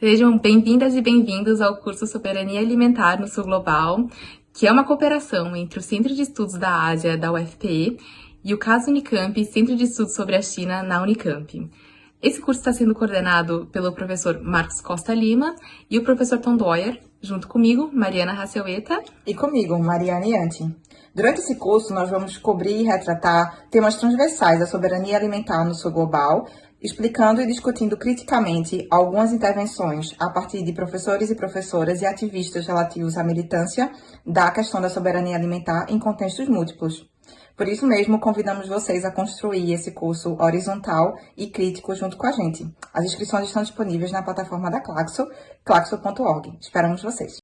Sejam bem-vindas e bem-vindos ao curso Soberania Alimentar no Sul Global, que é uma cooperação entre o Centro de Estudos da Ásia da UFPE e o CAS Unicamp, Centro de Estudos sobre a China na Unicamp. Esse curso está sendo coordenado pelo professor Marcos Costa Lima e o professor Tom Doyer, junto comigo, Mariana Raceueta. E comigo, Mariana Yanti. Durante esse curso, nós vamos cobrir e retratar temas transversais da soberania alimentar no sul global, explicando e discutindo criticamente algumas intervenções a partir de professores e professoras e ativistas relativos à militância da questão da soberania alimentar em contextos múltiplos. Por isso mesmo, convidamos vocês a construir esse curso horizontal e crítico junto com a gente. As inscrições estão disponíveis na plataforma da Claxo, claxo.org. Esperamos vocês!